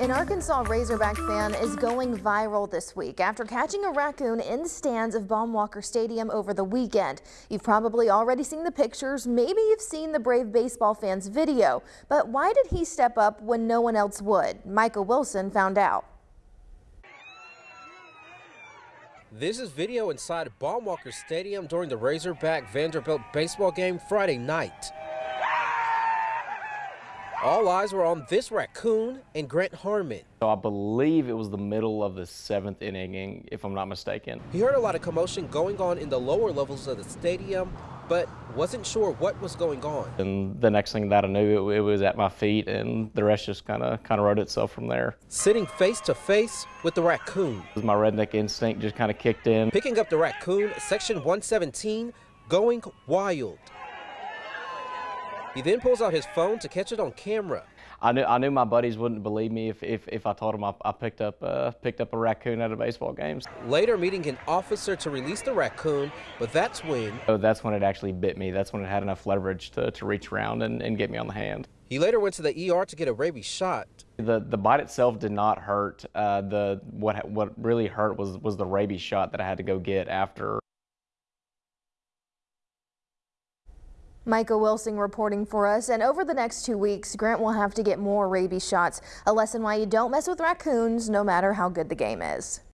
An Arkansas Razorback fan is going viral this week after catching a raccoon in the stands of Baum-Walker Stadium over the weekend. You've probably already seen the pictures, maybe you've seen the Brave baseball fan's video, but why did he step up when no one else would? Micah Wilson found out. This is video inside Baum-Walker Stadium during the Razorback Vanderbilt baseball game Friday night. All eyes were on this raccoon and Grant Harmon. So I believe it was the middle of the seventh inning, if I'm not mistaken. He heard a lot of commotion going on in the lower levels of the stadium, but wasn't sure what was going on. And the next thing that I knew, it, it was at my feet, and the rest just kind of kind of wrote itself from there. Sitting face to face with the raccoon. My redneck instinct just kind of kicked in. Picking up the raccoon, section 117, going wild. He then pulls out his phone to catch it on camera. I knew I knew my buddies wouldn't believe me if, if, if I told them I, I picked up uh, picked up a raccoon at a baseball game. Later, meeting an officer to release the raccoon, but that's when. So that's when it actually bit me. That's when it had enough leverage to, to reach around and, and get me on the hand. He later went to the ER to get a rabies shot. The the bite itself did not hurt. Uh, the what what really hurt was was the rabies shot that I had to go get after Micah Wilson reporting for us. And over the next two weeks, Grant will have to get more rabies shots. A lesson why you don't mess with raccoons, no matter how good the game is.